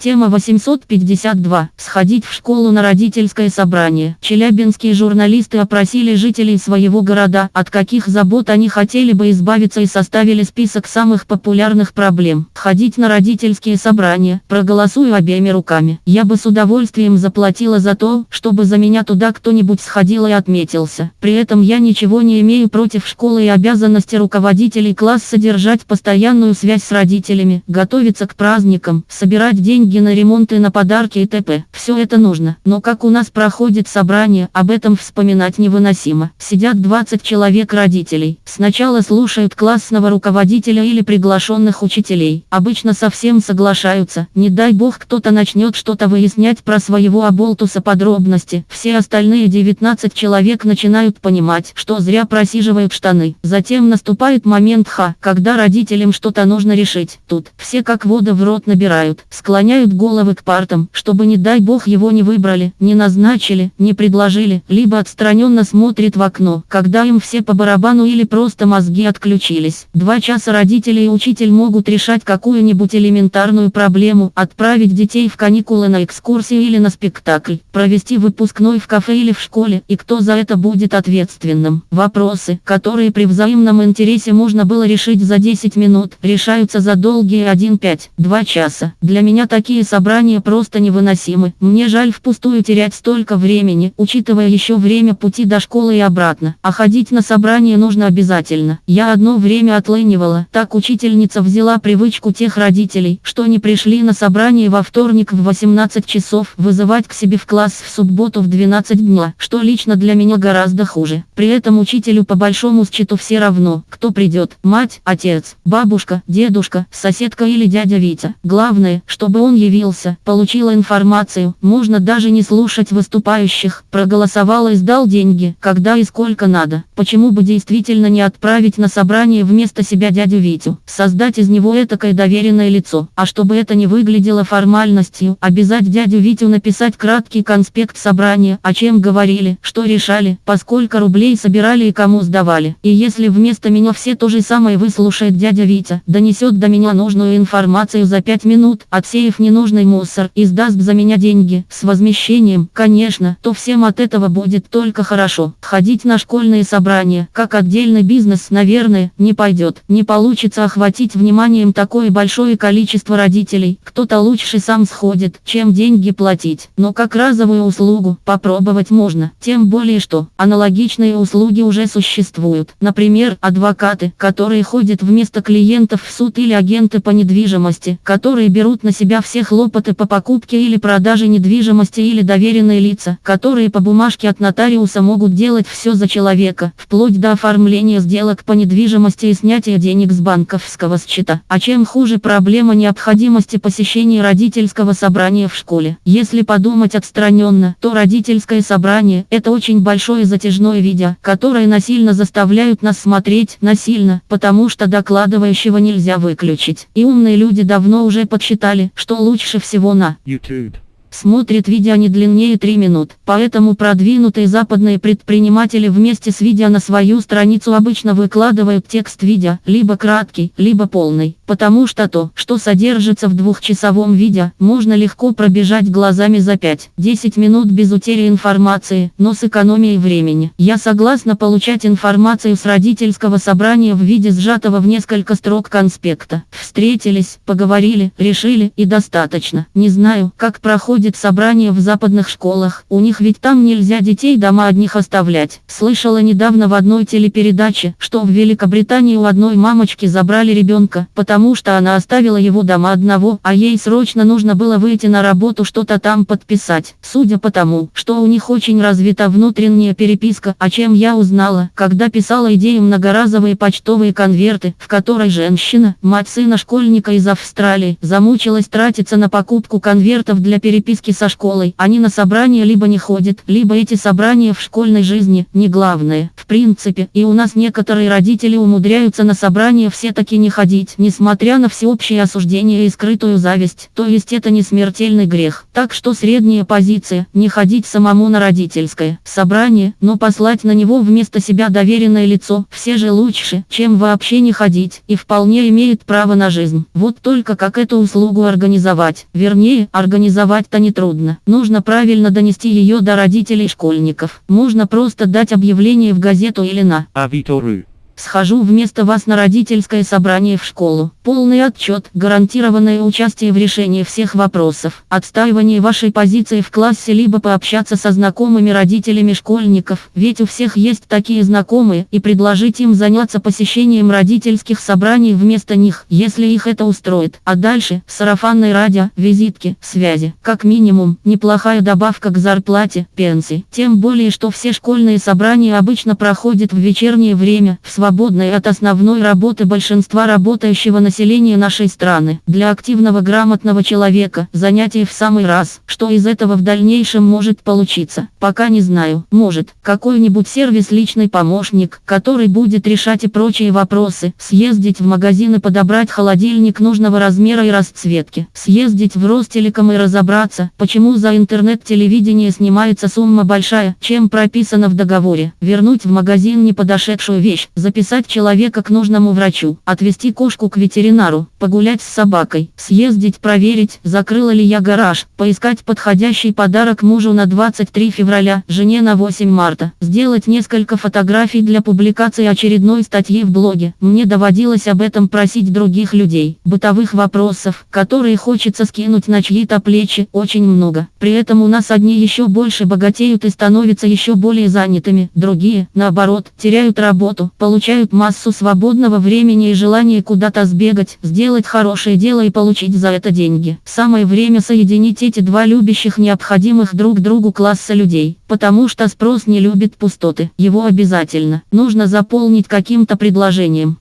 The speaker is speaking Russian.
Тема 852. Сходить в школу на родительское собрание. Челябинские журналисты опросили жителей своего города, от каких забот они хотели бы избавиться и составили список самых популярных проблем. Ходить на родительские собрания. Проголосую обеими руками. Я бы с удовольствием заплатила за то, чтобы за меня туда кто-нибудь сходил и отметился. При этом я ничего не имею против школы и обязанности руководителей класса содержать постоянную связь с родителями, готовиться к праздникам, собирать деньги деньги на ремонт и на подарки и т.п. Все это нужно. Но как у нас проходит собрание, об этом вспоминать невыносимо. Сидят 20 человек родителей. Сначала слушают классного руководителя или приглашенных учителей. Обычно совсем соглашаются. Не дай бог кто-то начнет что-то выяснять про своего оболтуса подробности. Все остальные 19 человек начинают понимать, что зря просиживают штаны. Затем наступает момент ха, когда родителям что-то нужно решить. Тут все как вода в рот набирают, склоняют склоняют головы к партам, чтобы не дай бог его не выбрали, не назначили, не предложили, либо отстраненно смотрит в окно, когда им все по барабану или просто мозги отключились. Два часа родители и учитель могут решать какую-нибудь элементарную проблему, отправить детей в каникулы на экскурсию или на спектакль, провести выпускной в кафе или в школе, и кто за это будет ответственным. Вопросы, которые при взаимном интересе можно было решить за 10 минут, решаются за долгие 1-5-2 часа. Для меня такие Такие собрания просто невыносимы. Мне жаль впустую терять столько времени, учитывая еще время пути до школы и обратно. А ходить на собрание нужно обязательно. Я одно время отлынивала. Так учительница взяла привычку тех родителей, что не пришли на собрание во вторник в 18 часов, вызывать к себе в класс в субботу в 12 дня, что лично для меня гораздо хуже. При этом учителю по большому счету все равно, кто придет, мать, отец, бабушка, дедушка, соседка или дядя Витя. Главное, чтобы он явился, получила информацию, можно даже не слушать выступающих, проголосовал и сдал деньги, когда и сколько надо. Почему бы действительно не отправить на собрание вместо себя дядю Витю, создать из него этакое доверенное лицо, а чтобы это не выглядело формальностью, обязать дядю Витю написать краткий конспект собрания, о чем говорили, что решали, поскольку рублей собирали и кому сдавали. И если вместо меня все то же самое выслушает дядя Витя, донесет до меня нужную информацию за пять минут, отсеяв не ненужный мусор и сдаст за меня деньги с возмещением, конечно, то всем от этого будет только хорошо. Ходить на школьные собрания, как отдельный бизнес, наверное, не пойдет. Не получится охватить вниманием такое большое количество родителей. Кто-то лучше сам сходит, чем деньги платить. Но как разовую услугу попробовать можно. Тем более что аналогичные услуги уже существуют. Например, адвокаты, которые ходят вместо клиентов в суд или агенты по недвижимости, которые берут на себя все хлопоты по покупке или продаже недвижимости или доверенные лица, которые по бумажке от нотариуса могут делать все за человека, вплоть до оформления сделок по недвижимости и снятия денег с банковского счета. А чем хуже проблема необходимости посещения родительского собрания в школе. Если подумать отстраненно, то родительское собрание – это очень большое затяжное видео, которое насильно заставляют нас смотреть, насильно, потому что докладывающего нельзя выключить. И умные люди давно уже подсчитали, что лучше всего на YouTube. Смотрит видео не длиннее 3 минут, поэтому продвинутые западные предприниматели вместе с видео на свою страницу обычно выкладывают текст видео, либо краткий, либо полный, потому что то, что содержится в двухчасовом видео, можно легко пробежать глазами за 5-10 минут без утери информации, но с экономией времени. Я согласна получать информацию с родительского собрания в виде сжатого в несколько строк конспекта. Встретились, поговорили, решили и достаточно. Не знаю, как проходит собрание в западных школах. У них ведь там нельзя детей дома одних оставлять. Слышала недавно в одной телепередаче, что в Великобритании у одной мамочки забрали ребенка, потому что она оставила его дома одного, а ей срочно нужно было выйти на работу что-то там подписать. Судя по тому, что у них очень развита внутренняя переписка, о чем я узнала, когда писала идею многоразовые почтовые конверты, в которой женщина, мать сына школьника из Австралии, замучилась тратиться на покупку конвертов для переписки со школой. Они на собрания либо не ходят, либо эти собрания в школьной жизни не главное. В принципе, и у нас некоторые родители умудряются на собрания все-таки не ходить, несмотря несмотря на всеобщее осуждение и скрытую зависть, то есть это не смертельный грех. Так что средняя позиция, не ходить самому на родительское собрание, но послать на него вместо себя доверенное лицо, все же лучше, чем вообще не ходить, и вполне имеет право на жизнь. Вот только как эту услугу организовать, вернее, организовать-то нетрудно. Нужно правильно донести ее до родителей школьников. Можно просто дать объявление в газету или на Авито.ру. Схожу вместо вас на родительское собрание в школу. Полный отчет, гарантированное участие в решении всех вопросов, отстаивание вашей позиции в классе либо пообщаться со знакомыми родителями школьников, ведь у всех есть такие знакомые, и предложить им заняться посещением родительских собраний вместо них, если их это устроит. А дальше, сарафанное радио, визитки, связи. Как минимум, неплохая добавка к зарплате, пенсии. Тем более, что все школьные собрания обычно проходят в вечернее время, в свободное свободной от основной работы большинства работающего населения нашей страны. Для активного грамотного человека занятие в самый раз. Что из этого в дальнейшем может получиться, пока не знаю. Может, какой-нибудь сервис личный помощник, который будет решать и прочие вопросы. Съездить в магазин и подобрать холодильник нужного размера и расцветки. Съездить в Ростелеком и разобраться, почему за интернет-телевидение снимается сумма большая, чем прописано в договоре. Вернуть в магазин неподошедшую вещь, записать записать человека к нужному врачу, отвезти кошку к ветеринару, погулять с собакой, съездить проверить, закрыла ли я гараж, поискать подходящий подарок мужу на 23 февраля, жене на 8 марта, сделать несколько фотографий для публикации очередной статьи в блоге. Мне доводилось об этом просить других людей. Бытовых вопросов, которые хочется скинуть на чьи-то плечи, очень много. При этом у нас одни еще больше богатеют и становятся еще более занятыми, другие, наоборот, теряют работу, получают получают массу свободного времени и желание куда-то сбегать, сделать хорошее дело и получить за это деньги. Самое время соединить эти два любящих необходимых друг другу класса людей, потому что спрос не любит пустоты. Его обязательно нужно заполнить каким-то предложением.